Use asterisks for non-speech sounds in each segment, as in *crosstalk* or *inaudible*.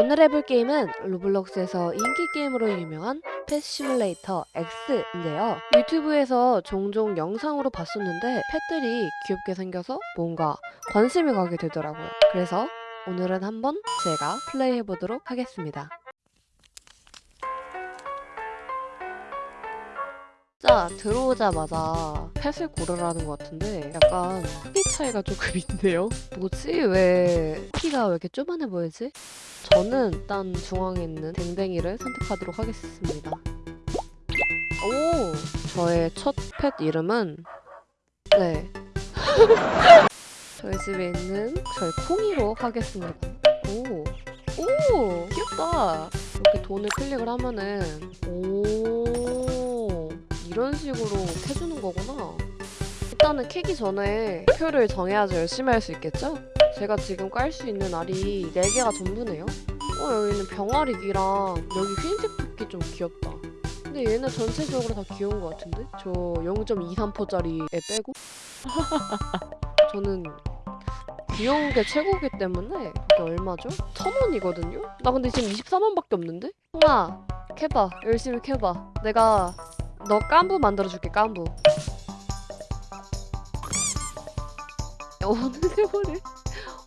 오늘 해볼 게임은 로블록스에서 인기 게임으로 유명한 펫 시뮬레이터 X인데요. 유튜브에서 종종 영상으로 봤었는데 펫들이 귀엽게 생겨서 뭔가 관심이 가게 되더라고요. 그래서 오늘은 한번 제가 플레이해보도록 하겠습니다. 자, 들어오자마자 펫을 고르라는 것 같은데 약간 크기 차이가 조금 있네요. 뭐지? 왜 키가 왜 이렇게 쪼만해 보이지? 저는 일단 중앙에 있는 댕댕이를 선택하도록 하겠습니다. 오! 저의 첫 펫 이름은 네. *laughs* 저희 집에 있는 저희 콩이로 하겠습니다. 오! 오! 귀엽다! 이렇게 돈을 클릭을 하면은 오! 이런 식으로 해주는 거구나. 일단은 캐기 전에 표를 정해야지 열심히 할 수 있겠죠? 제가 지금 깔 수 있는 알이 4개가 전부네요. 어, 여기는 병아리기랑 여기 흰색 토끼 좀 귀엽다. 근데 얘는 전체적으로 다 귀여운 것 같은데? 저 0.23%짜리에 빼고? *laughs* 저는 귀여운 게 최고기 때문에 이게 얼마죠? 천 원이거든요? 나 근데 지금 24만밖에 없는데? 홍아, 캐봐. 열심히 캐봐. 내가 너 깐부 만들어줄게, 깐부. 어느 세월에?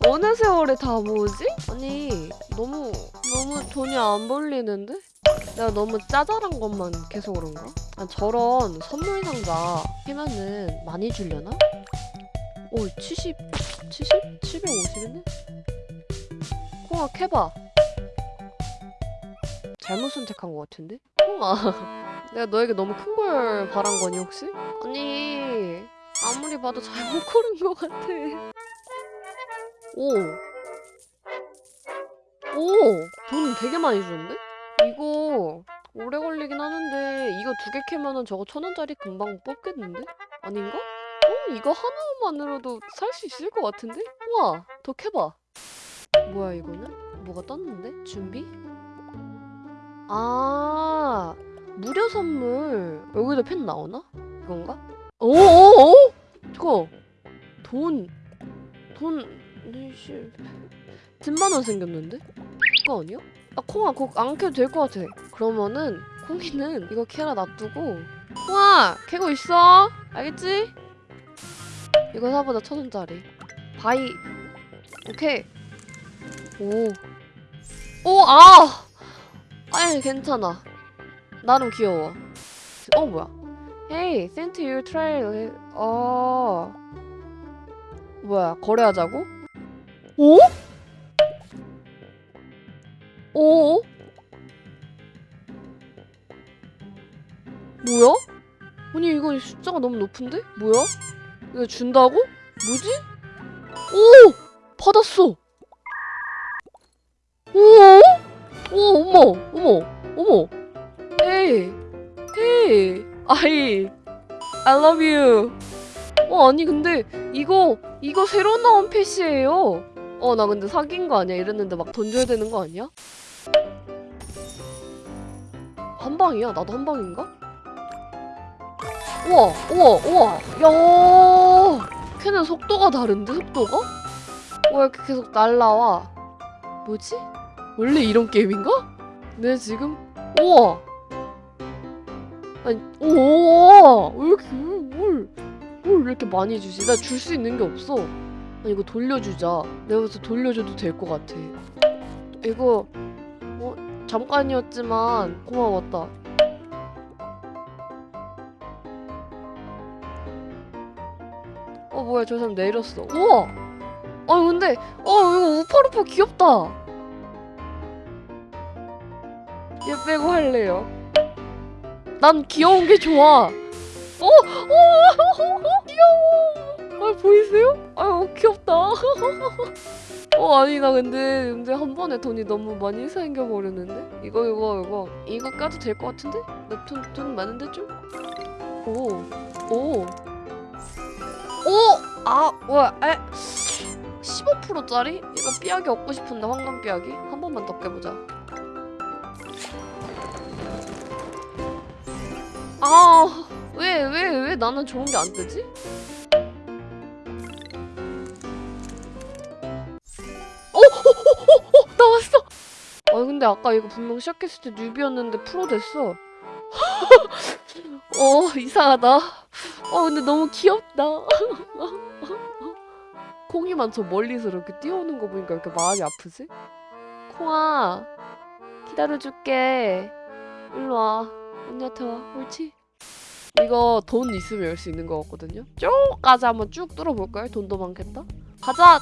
어느 세월에 다 모으지? 아니 너무 너무 돈이 안 벌리는데? 내가 너무 짜잘한 것만 계속 그런가? 아, 저런 선물 상자 하면은 많이 주려나? 오 70, 70? 750인데? 콩아 캐봐 잘못 선택한 것 같은데? 콩아 *laughs* 내가 너에게 너무 큰 걸 바란 거니 혹시? 아니 아무리 봐도 잘못 고른 것 같아 오. 오! 돈 되게 많이 주는데? 이거 오래 걸리긴 하는데 이거 두 개 캐면은 저거 천 원짜리 금방 뽑겠는데? 아닌가? 어? 이거 하나만으로도 살 수 있을 것 같은데? 우와! 더 캐봐. 뭐야 이거는? 뭐가 떴는데? 준비? 아 무료 선물 여기도 펜 나오나? 이건가? 오오오! 저거 돈 돈... 씨 10만 원 생겼는데? 그거 아니야? 아 콩아 그거 안 캐도 될 것 같아 그러면은 콩이는 이거 캐라 놔두고 콩아 캐고 있어 알겠지? 이거 사보다 천 원짜리 바이 오케이 오 오 아 아니 괜찮아 나름 귀여워 어 뭐야 Hey, send to your trail. 어 뭐야 거래하자고? 오? 오? 뭐야? 아니 이거 숫자가 너무 높은데? 뭐야? 이거 준다고? 뭐지? 오! 받았어! 오! 오 어머 어머 어머 헤이 아이 I love you 어 아니 근데 이거 이거 새로 나온 펫이에요 어 나 근데 사귄 거 아니야 이랬는데 막돈 줘야 되는 거 아니야? 한 방이야? 나도 한 방인가? 우와 우와 우와 야 걔는 속도가 다른데 속도가? 왜 이렇게 계속 날라와 뭐지? 원래 이런 게임인가? 내 지금 우와 아니 우와 왜 이렇게 뭘, 뭘 이렇게 많이 주지? 나 줄 수 있는 게 없어. 아니 이거 돌려주자. 내가 그래서 돌려줘도 될 것 같아. 이거 어 잠깐이었지만 고마웠다. 어 뭐야 저 사람 내렸어. 우와! 아니 근데 어 이거 우파루파 귀엽다. 얘 빼고 할래요 난 귀여운 게 좋아 어? 어? 귀여워 아 보이세요? 아유 귀엽다 *laughs* 어 아니 나 근데 근데 한 번에 돈이 너무 많이 생겨버렸는데 이거 이거 이거 이거 까도 될 것 같은데? 나 돈 돈 많은데 좀? 오 오. 오! 아, 에? 15%짜리? 이거 삐약이 얻고 싶은데, 황금 삐약이? 한 번만 더 깨보자. 아, 왜, 왜, 왜 나는 좋은 게 안 뜨지? 어, 어, 어, 어, 나왔어! 근데 아까 이거 분명 시작했을 때 뉴비였는데 프로 됐어. *laughs* 어 이상하다. 어 근데 너무 귀엽다. *laughs* 콩이만 저 멀리서 이렇게 뛰어오는 거 보니까 이렇게 마음이 아프지? 콩아 기다려줄게. 일로 와. 언니한테 와. 옳지? 이거 돈 있으면 열 수 있는 거 같거든요. 쭉까지 한번 쭉 뚫어볼까요? 돈도 많겠다. 가자.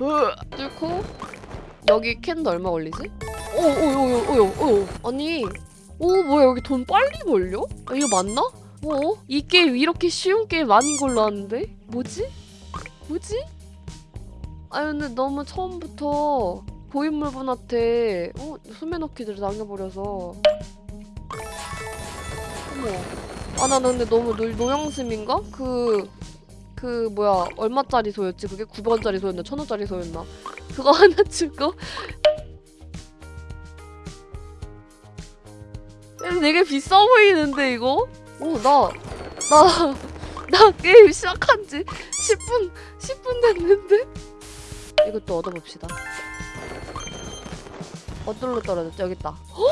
으, 뚫고 여기 캔도 얼마 걸리지? 오오오오오오 아니 오 뭐야 여기 돈 빨리 벌려? 아, 이거 맞나? 어? 이 게임 이렇게 쉬운 게임 아닌 걸로 아는데? 뭐지? 뭐지? 아 근데 너무 처음부터 고인물분한테 어? 수메너키들을 남겨버려서 어머 아 나 근데 너무 노, 노영심인가? 그... 그 뭐야 얼마짜리 소였지? 그게 900원짜리 소였나? 1000원짜리 소였나? 그거 *laughs* 하나 주고 되게 비싸 보이는데 이거? 오 나 나 *laughs* 나 게임 시작한 지 10분 10분 됐는데? 이것도 얻어봅시다 어디로 떨어졌지? 여기 있다 더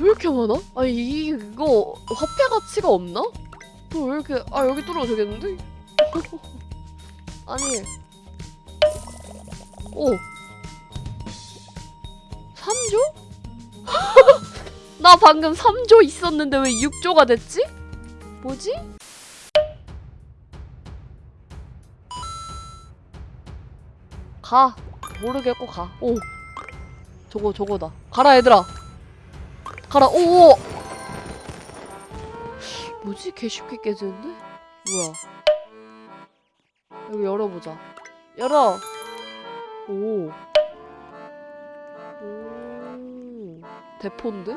왜 이렇게 많아? 이- 이거 화폐 가치가 없나? 더왜 이렇게 아 여기 뚫어도 되겠는데? *laughs* 아니 오 3조? *laughs* 나 방금 3조 있었는데 왜 6조가 됐지? 뭐지? 가 모르겠고 가오 저거 저거다 가라 얘들아 가라 오 뭐지 개 쉽게 깨지는데 뭐야 여기 열어보자 열어 오 오, 대포인데?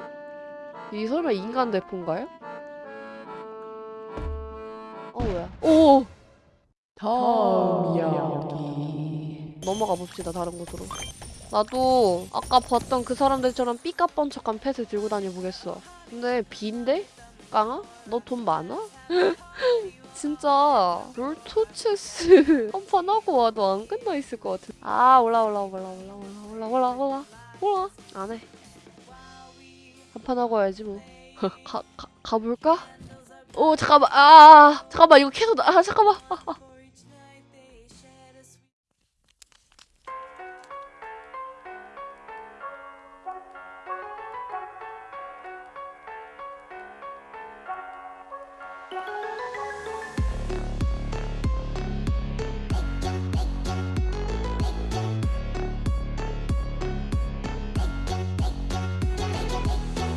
이 설마 인간 대포인가요? 어 뭐야? 오! 다음 이야기 넘어가 봅시다 다른 곳으로. 나도 아까 봤던 그 사람들처럼 삐까뻔쩍한 펫을 들고 다녀보겠어. 근데 빈데? 깡아? 너 돈 많아? *laughs* 진짜 롤토체스 *laughs* 한 판 하고 와도 안 끝나 있을 것 같은. 아 올라 올라 올라 올라 올라 올라 올라 올라 올라 안 해. 한 판 하고 와야지 뭐. *laughs* 가, 가 가볼까? 오 잠깐만 아 잠깐만 이거 계속 나- 아 잠깐만